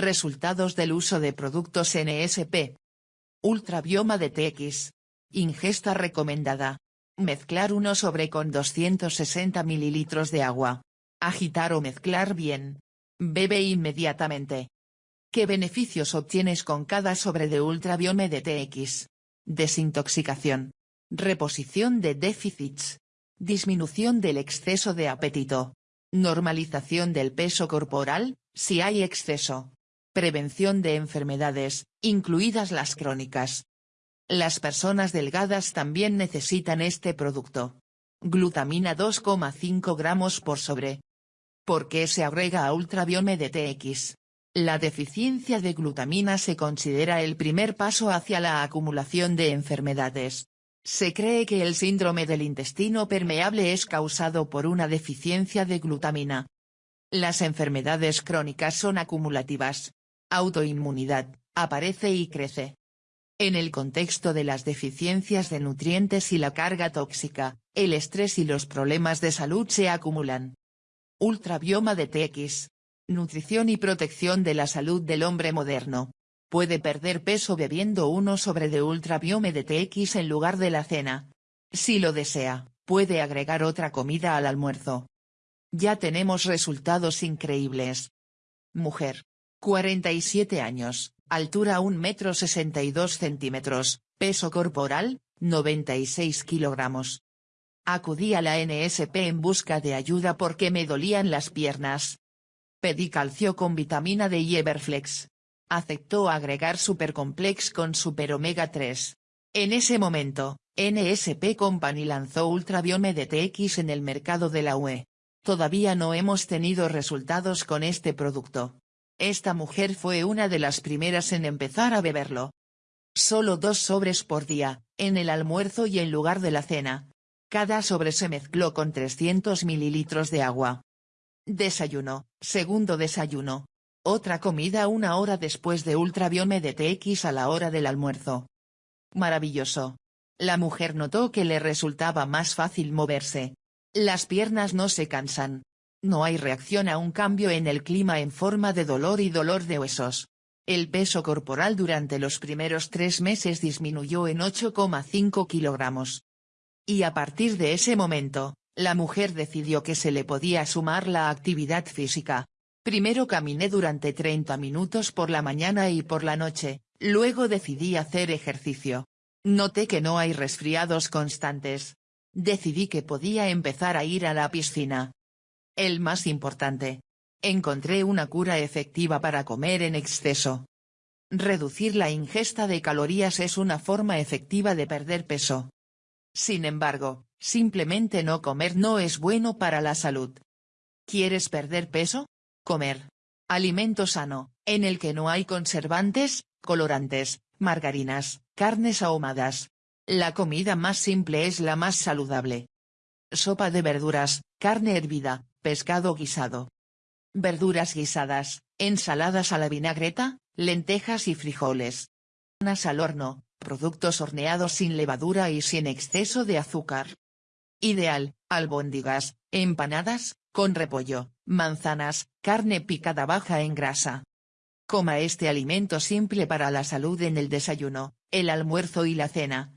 Resultados del uso de productos NSP. Ultrabioma de TX. Ingesta recomendada. Mezclar 1 sobre con 260 ml de agua. Agitar o mezclar bien. Bebe inmediatamente. ¿Qué beneficios obtienes con cada sobre de Ultrabiome de TX? Desintoxicación. Reposición de déficits. Disminución del exceso de apetito. Normalización del peso corporal, si hay exceso. Prevención de enfermedades, incluidas las crónicas. Las personas delgadas también necesitan este producto. Glutamina 2,5 gramos por sobre. ¿Por qué se agrega a Ultrabiome de TX? La deficiencia de glutamina se considera el primer paso hacia la acumulación de enfermedades. Se cree que el síndrome del intestino permeable es causado por una deficiencia de glutamina. Las enfermedades crónicas son acumulativas. Autoinmunidad, aparece y crece. En el contexto de las deficiencias de nutrientes y la carga tóxica, el estrés y los problemas de salud se acumulan. Ultrabioma de TX, Nutrición y protección de la salud del hombre moderno. Puede perder peso bebiendo uno sobre de ultrabiome de TX en lugar de la cena. Si lo desea, puede agregar otra comida al almuerzo. Ya tenemos resultados increíbles. Mujer. 47 años, altura 1 metro 62 centímetros, peso corporal, 96 kilogramos. Acudí a la NSP en busca de ayuda porque me dolían las piernas, Pedí calcio con vitamina D y Everflex. Aceptó agregar Supercomplex con Super Omega 3. En ese momento, NSP Company lanzó Ultrabiome DTX en el mercado de la UE. Todavía no hemos tenido resultados con este producto. Esta mujer fue una de las primeras en empezar a beberlo. Solo dos sobres por día, en el almuerzo y en lugar de la cena. Cada sobre se mezcló con 300 mililitros de agua. Desayuno, segundo desayuno. Otra comida una hora después de Ultrabiome de TX a la hora del almuerzo. Maravilloso. La mujer notó que le resultaba más fácil moverse. Las piernas no se cansan. No hay reacción a un cambio en el clima en forma de dolor y dolor de huesos. El peso corporal durante los primeros tres meses disminuyó en 8,5 kilogramos. Y a partir de ese momento, la mujer decidió que se le podía sumar la actividad física. Primero caminé durante 30 minutos por la mañana y por la noche, luego decidí hacer ejercicio. Noté que no hay resfriados constantes. Decidí que podía empezar a ir a la piscina. El más importante. Encontré una cura efectiva para comer en exceso. Reducir la ingesta de calorías es una forma efectiva de perder peso. Sin embargo, simplemente no comer no es bueno para la salud. ¿Quieres perder peso? Comer. Alimento sano, en el que no hay conservantes, colorantes, margarinas, carnes ahumadas. La comida más simple es la más saludable. Sopa de verduras, carne hervida, pescado guisado. Verduras guisadas, ensaladas a la vinagreta, lentejas y frijoles. Panas al horno, productos horneados sin levadura y sin exceso de azúcar. Ideal, albóndigas, empanadas, con repollo, manzanas, carne picada baja en grasa. Coma este alimento simple para la salud en el desayuno, el almuerzo y la cena.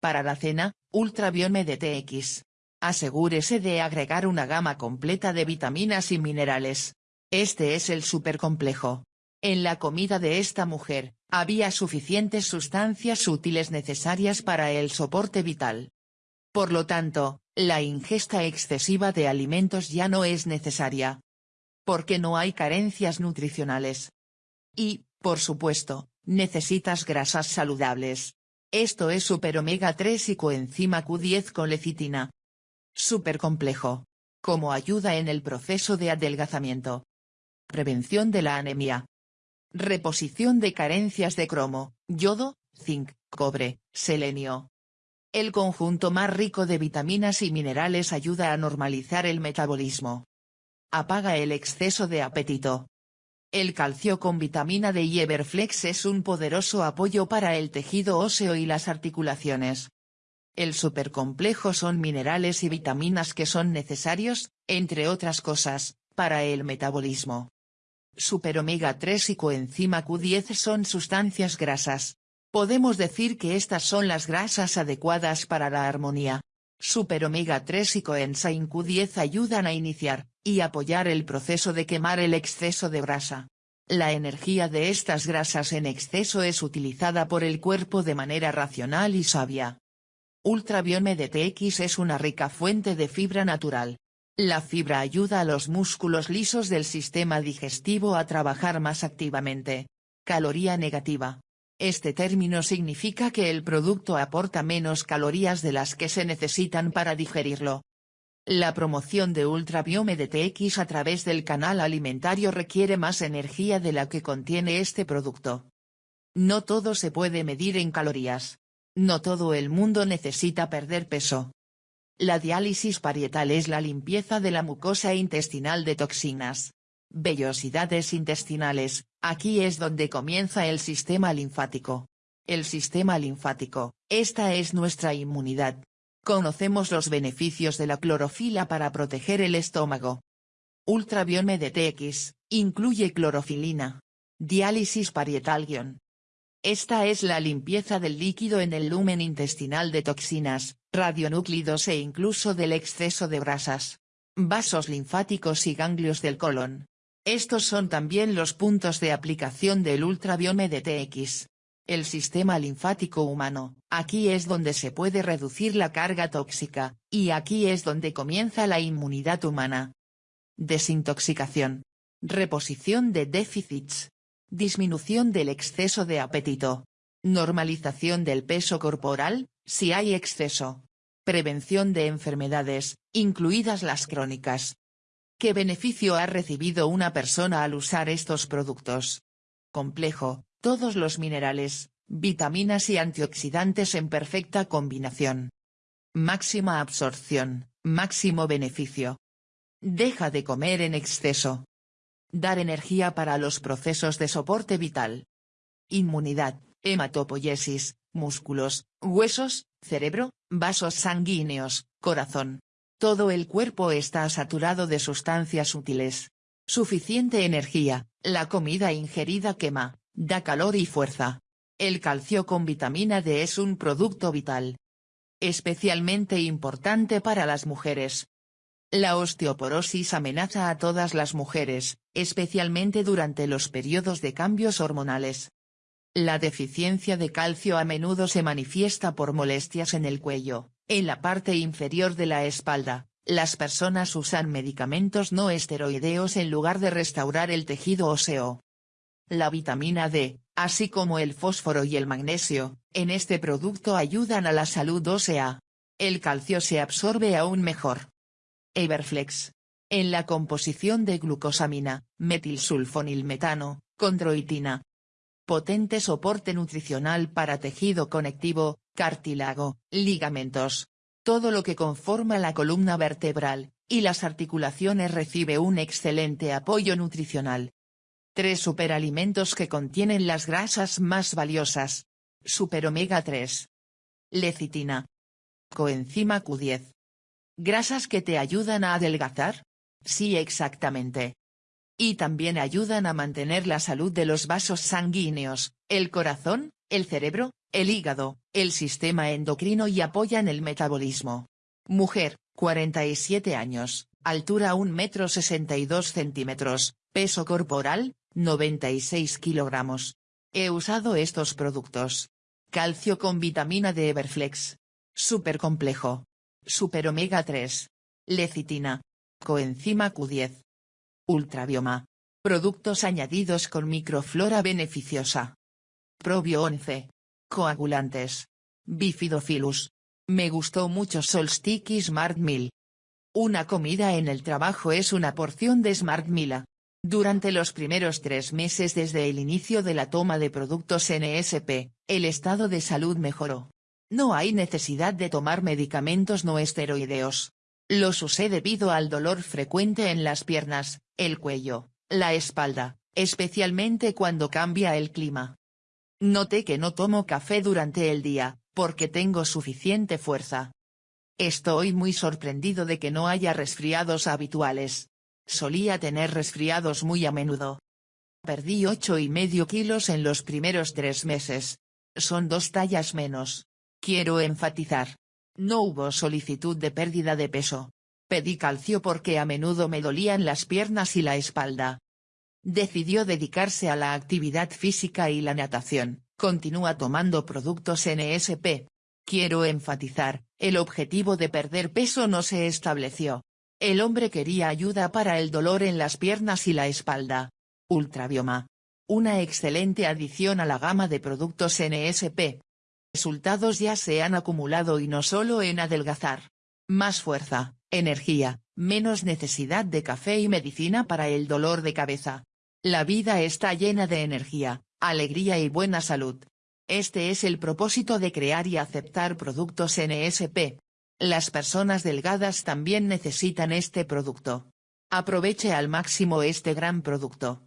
Para la cena, Ultrabiome de TX. Asegúrese de agregar una gama completa de vitaminas y minerales. Este es el supercomplejo. En la comida de esta mujer, había suficientes sustancias útiles necesarias para el soporte vital. Por lo tanto, la ingesta excesiva de alimentos ya no es necesaria. Porque no hay carencias nutricionales. Y, por supuesto, necesitas grasas saludables. Esto es super omega 3 y coenzima Q10 con lecitina. Super complejo. Como ayuda en el proceso de adelgazamiento. Prevención de la anemia. Reposición de carencias de cromo, yodo, zinc, cobre, selenio. El conjunto más rico de vitaminas y minerales ayuda a normalizar el metabolismo. Apaga el exceso de apetito. El calcio con vitamina D y Everflex es un poderoso apoyo para el tejido óseo y las articulaciones. El supercomplejo son minerales y vitaminas que son necesarios, entre otras cosas, para el metabolismo. Super omega 3 y coenzima Q10 son sustancias grasas. Podemos decir que estas son las grasas adecuadas para la armonía. Super omega 3 y coenzima Q10 ayudan a iniciar, y apoyar el proceso de quemar el exceso de grasa. La energía de estas grasas en exceso es utilizada por el cuerpo de manera racional y sabia. Ultrabiome DTX es una rica fuente de fibra natural. La fibra ayuda a los músculos lisos del sistema digestivo a trabajar más activamente. Caloría negativa. Este término significa que el producto aporta menos calorías de las que se necesitan para digerirlo. La promoción de Ultrabiome DTX a través del canal alimentario requiere más energía de la que contiene este producto. No todo se puede medir en calorías. No todo el mundo necesita perder peso. La diálisis parietal es la limpieza de la mucosa intestinal de toxinas. Vellosidades intestinales, aquí es donde comienza el sistema linfático. El sistema linfático, esta es nuestra inmunidad. Conocemos los beneficios de la clorofila para proteger el estómago. Ultrabiome DTX, incluye clorofilina. Diálisis parietal esta es la limpieza del líquido en el lumen intestinal de toxinas, radionúclidos e incluso del exceso de grasas. Vasos linfáticos y ganglios del colon. Estos son también los puntos de aplicación del ultrabiome de TX. El sistema linfático humano, aquí es donde se puede reducir la carga tóxica, y aquí es donde comienza la inmunidad humana. Desintoxicación. Reposición de déficits, Disminución del exceso de apetito. Normalización del peso corporal, si hay exceso. Prevención de enfermedades, incluidas las crónicas. ¿Qué beneficio ha recibido una persona al usar estos productos? Complejo, todos los minerales, vitaminas y antioxidantes en perfecta combinación. Máxima absorción, máximo beneficio. Deja de comer en exceso. Dar energía para los procesos de soporte vital. Inmunidad, hematopoiesis, músculos, huesos, cerebro, vasos sanguíneos, corazón. Todo el cuerpo está saturado de sustancias útiles. Suficiente energía, la comida ingerida quema, da calor y fuerza. El calcio con vitamina D es un producto vital. Especialmente importante para las mujeres, la osteoporosis amenaza a todas las mujeres, especialmente durante los periodos de cambios hormonales. La deficiencia de calcio a menudo se manifiesta por molestias en el cuello, en la parte inferior de la espalda. Las personas usan medicamentos no esteroideos en lugar de restaurar el tejido óseo. La vitamina D, así como el fósforo y el magnesio, en este producto ayudan a la salud ósea. El calcio se absorbe aún mejor. Everflex. En la composición de glucosamina, metilsulfonilmetano, condroitina. Potente soporte nutricional para tejido conectivo, cartílago, ligamentos. Todo lo que conforma la columna vertebral, y las articulaciones recibe un excelente apoyo nutricional. Tres superalimentos que contienen las grasas más valiosas. Super omega 3. Lecitina. Coenzima Q10. ¿Grasas que te ayudan a adelgazar? Sí exactamente. Y también ayudan a mantener la salud de los vasos sanguíneos, el corazón, el cerebro, el hígado, el sistema endocrino y apoyan el metabolismo. Mujer, 47 años, altura 1 metro 62 centímetros, peso corporal, 96 kilogramos. He usado estos productos. Calcio con vitamina de Everflex. Super complejo. Super omega 3. Lecitina. Coenzima Q10. Ultrabioma. Productos añadidos con microflora beneficiosa. Probio 11. Coagulantes. Bifidofilus. Me gustó mucho Solstick Smart Meal. Una comida en el trabajo es una porción de Smart Meal. Durante los primeros tres meses desde el inicio de la toma de productos NSP, el estado de salud mejoró. No hay necesidad de tomar medicamentos no esteroideos. Los usé debido al dolor frecuente en las piernas, el cuello, la espalda, especialmente cuando cambia el clima. Noté que no tomo café durante el día, porque tengo suficiente fuerza. Estoy muy sorprendido de que no haya resfriados habituales. Solía tener resfriados muy a menudo. Perdí 8 y medio kilos en los primeros tres meses. Son dos tallas menos. Quiero enfatizar. No hubo solicitud de pérdida de peso. Pedí calcio porque a menudo me dolían las piernas y la espalda. Decidió dedicarse a la actividad física y la natación, continúa tomando productos NSP. Quiero enfatizar, el objetivo de perder peso no se estableció. El hombre quería ayuda para el dolor en las piernas y la espalda. Ultrabioma. Una excelente adición a la gama de productos NSP. Resultados ya se han acumulado y no solo en adelgazar. Más fuerza, energía, menos necesidad de café y medicina para el dolor de cabeza. La vida está llena de energía, alegría y buena salud. Este es el propósito de crear y aceptar productos NSP. Las personas delgadas también necesitan este producto. Aproveche al máximo este gran producto.